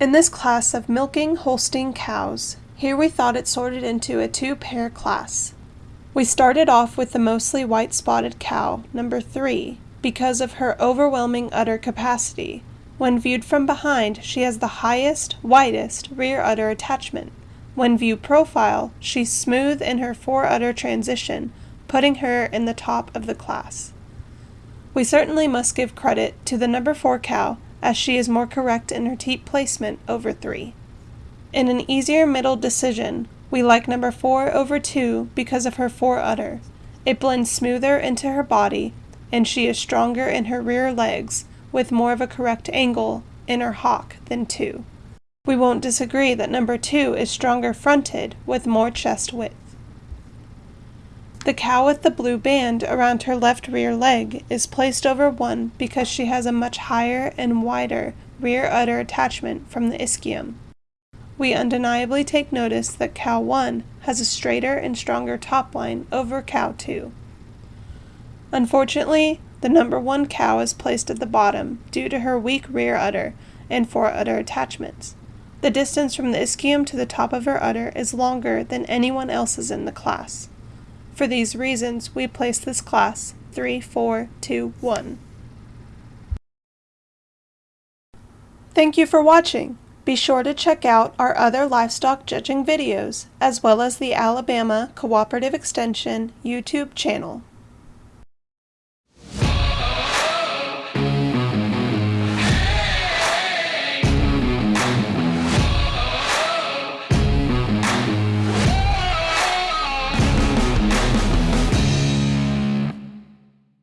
In this class of milking Holstein cows, here we thought it sorted into a two pair class. We started off with the mostly white spotted cow, number 3, because of her overwhelming udder capacity. When viewed from behind, she has the highest, widest rear udder attachment. When viewed profile, she's smooth in her fore udder transition, putting her in the top of the class. We certainly must give credit to the number 4 cow as she is more correct in her teat placement over 3. In an easier middle decision, we like number 4 over 2 because of her fore udder. It blends smoother into her body, and she is stronger in her rear legs, with more of a correct angle in her hock than 2. We won't disagree that number 2 is stronger fronted with more chest width. The cow with the blue band around her left rear leg is placed over 1 because she has a much higher and wider rear udder attachment from the ischium. We undeniably take notice that cow 1 has a straighter and stronger top line over cow 2. Unfortunately, the number 1 cow is placed at the bottom due to her weak rear udder and fore udder attachments. The distance from the ischium to the top of her udder is longer than anyone else's in the class. For these reasons, we place this class 3, 4, 2, 1. Thank you for watching. Be sure to check out our other livestock judging videos, as well as the Alabama Cooperative Extension YouTube channel.